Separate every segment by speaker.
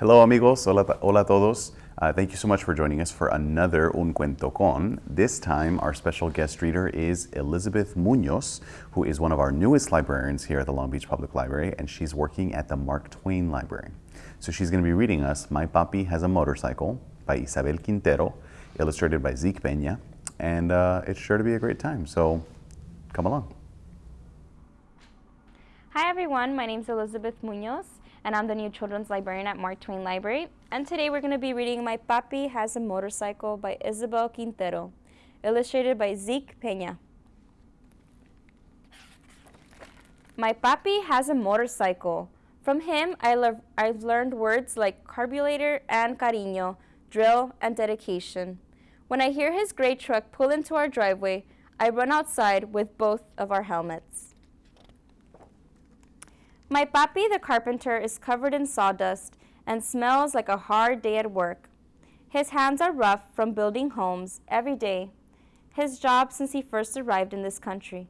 Speaker 1: Hello, amigos. Hola, hola todos. Uh, thank you so much for joining us for another Un Cuento Con. This time, our special guest reader is Elizabeth Munoz, who is one of our newest librarians here at the Long Beach Public Library, and she's working at the Mark Twain Library. So she's going to be reading us My Papi Has a Motorcycle by Isabel Quintero, illustrated by Zeke Peña, and uh, it's sure to be a great time. So come along.
Speaker 2: Hi everyone, my name is Elizabeth Munoz and I'm the new children's librarian at Mark Twain Library. And today we're going to be reading My Papi Has a Motorcycle by Isabel Quintero, illustrated by Zeke Peña. My papi has a motorcycle. From him, I I've learned words like carburetor and cariño, drill and dedication. When I hear his gray truck pull into our driveway, I run outside with both of our helmets. My papi the carpenter is covered in sawdust and smells like a hard day at work. His hands are rough from building homes every day, his job since he first arrived in this country.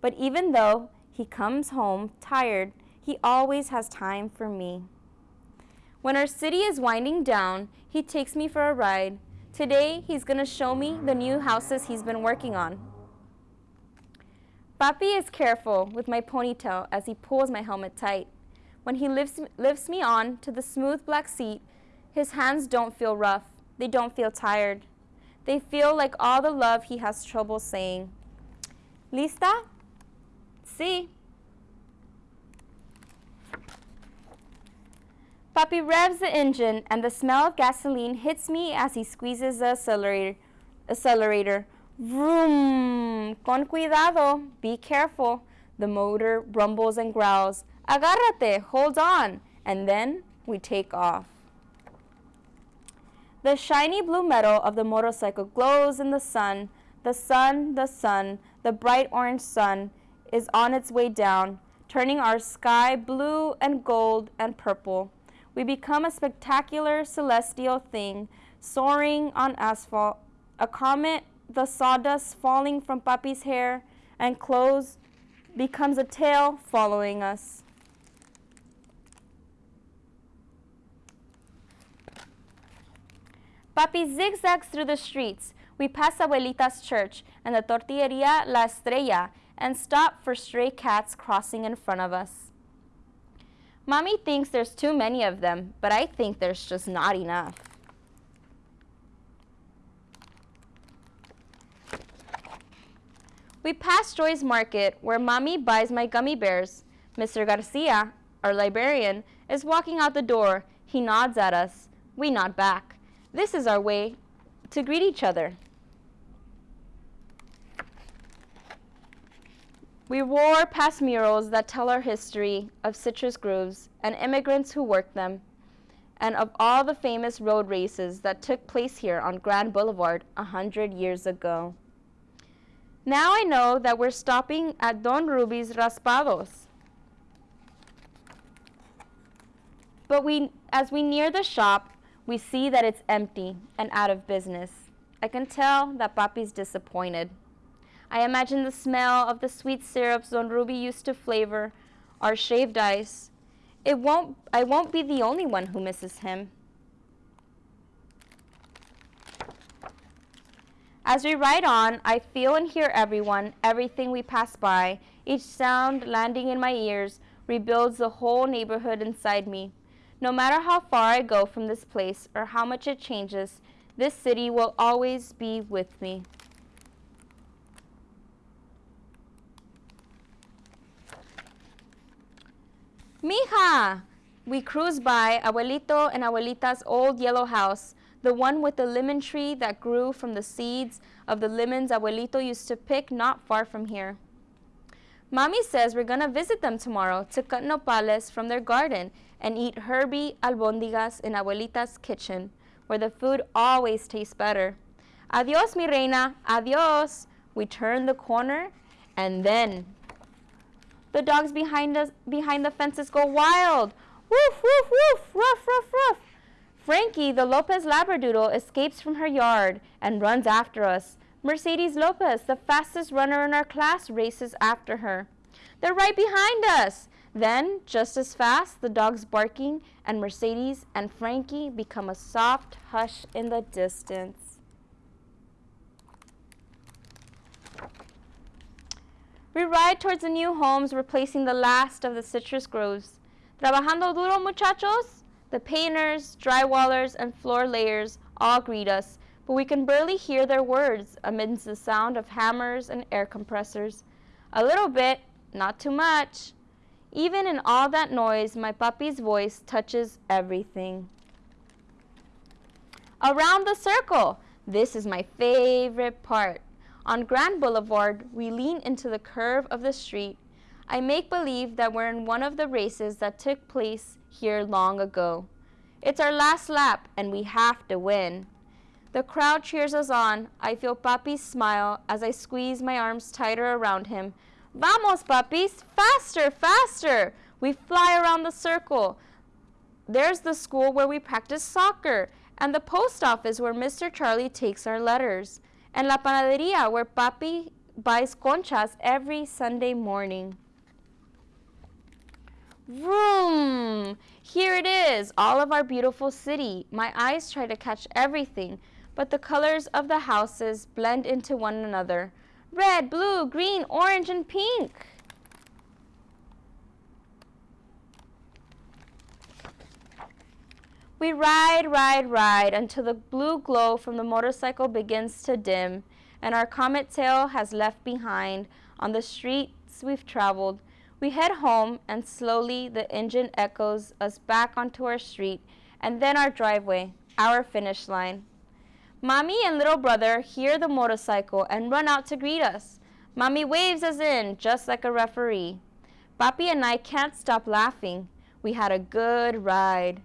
Speaker 2: But even though he comes home tired, he always has time for me. When our city is winding down, he takes me for a ride. Today, he's going to show me the new houses he's been working on. Papi is careful with my ponytail as he pulls my helmet tight. When he lifts, lifts me on to the smooth black seat, his hands don't feel rough. They don't feel tired. They feel like all the love he has trouble saying. Lista? Si. Papi revs the engine and the smell of gasoline hits me as he squeezes the accelerator. accelerator. Vroom! Con cuidado. Be careful. The motor rumbles and growls. Agárrate. Hold on. And then we take off. The shiny blue metal of the motorcycle glows in the sun. The sun, the sun, the bright orange sun is on its way down, turning our sky blue and gold and purple. We become a spectacular celestial thing, soaring on asphalt, a comet the sawdust falling from Papi's hair and clothes becomes a tail following us. Papi zigzags through the streets. We pass Abuelita's church and the tortilleria La Estrella and stop for stray cats crossing in front of us. Mommy thinks there's too many of them, but I think there's just not enough. We pass Joy's Market, where Mommy buys my gummy bears. Mr. Garcia, our librarian, is walking out the door. He nods at us. We nod back. This is our way to greet each other. We roar past murals that tell our history of citrus groves and immigrants who worked them, and of all the famous road races that took place here on Grand Boulevard a hundred years ago. Now I know that we're stopping at Don Ruby's Raspados. But we, as we near the shop, we see that it's empty and out of business. I can tell that Papi's disappointed. I imagine the smell of the sweet syrups Don Ruby used to flavor our shaved ice. It won't, I won't be the only one who misses him. As we ride on, I feel and hear everyone, everything we pass by. Each sound landing in my ears rebuilds the whole neighborhood inside me. No matter how far I go from this place or how much it changes, this city will always be with me. Mija! We cruise by Abuelito and Abuelita's old yellow house the one with the lemon tree that grew from the seeds of the lemons Abuelito used to pick not far from here. Mommy says we're going to visit them tomorrow to cut nopales from their garden and eat herby albondigas in Abuelita's kitchen, where the food always tastes better. Adios, mi reina, adios. We turn the corner, and then the dogs behind us, behind the fences go wild. Woof, woof, woof, ruff, ruff, ruff. Frankie, the Lopez Labradoodle, escapes from her yard and runs after us. Mercedes Lopez, the fastest runner in our class, races after her. They're right behind us. Then, just as fast, the dogs barking and Mercedes and Frankie become a soft hush in the distance. We ride towards the new homes, replacing the last of the citrus groves. Trabajando duro, muchachos? The painters, drywallers, and floor layers all greet us, but we can barely hear their words amidst the sound of hammers and air compressors. A little bit, not too much. Even in all that noise, my Papi's voice touches everything. Around the circle. This is my favorite part. On Grand Boulevard, we lean into the curve of the street. I make believe that we're in one of the races that took place here long ago. It's our last lap, and we have to win. The crowd cheers us on. I feel Papi's smile as I squeeze my arms tighter around him. Vamos, puppies! Faster, faster! We fly around the circle. There's the school where we practice soccer, and the post office where Mr. Charlie takes our letters, and La Panaderia where Papi buys conchas every Sunday morning. Vroom! Here it is, all of our beautiful city. My eyes try to catch everything, but the colors of the houses blend into one another. Red, blue, green, orange, and pink. We ride, ride, ride until the blue glow from the motorcycle begins to dim and our comet tail has left behind on the streets we've traveled. We head home and slowly the engine echoes us back onto our street and then our driveway, our finish line. Mommy and little brother hear the motorcycle and run out to greet us. Mommy waves us in just like a referee. Papi and I can't stop laughing. We had a good ride.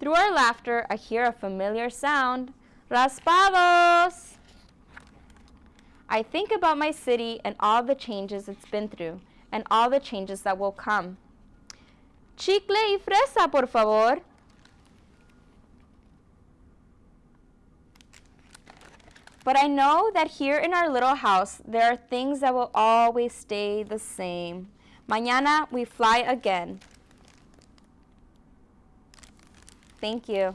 Speaker 2: Through our laughter, I hear a familiar sound. Raspados! I think about my city and all the changes it's been through and all the changes that will come. Chicle y fresa, por favor. But I know that here in our little house, there are things that will always stay the same. Mañana we fly again. Thank you.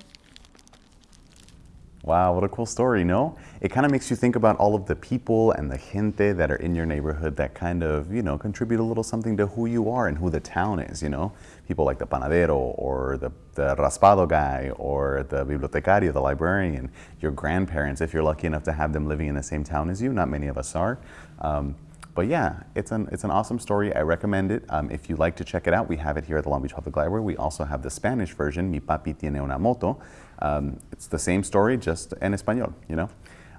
Speaker 1: Wow, what a cool story, no? It kind of makes you think about all of the people and the gente that are in your neighborhood that kind of, you know, contribute a little something to who you are and who the town is, you know? People like the panadero or the, the raspado guy or the bibliotecario, the librarian, your grandparents, if you're lucky enough to have them living in the same town as you. Not many of us are. Um, but yeah, it's an, it's an awesome story. I recommend it. Um, if you'd like to check it out, we have it here at the Long Beach Public Library. We also have the Spanish version, Mi Papi Tiene Una Moto. Um, it's the same story, just in español, you know?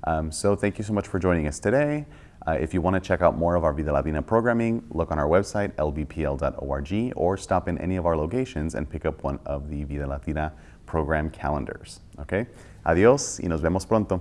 Speaker 1: Um, so thank you so much for joining us today. Uh, if you want to check out more of our Vida Latina programming, look on our website, lbpl.org, or stop in any of our locations and pick up one of the Vida Latina program calendars. Okay? Adiós y nos vemos pronto.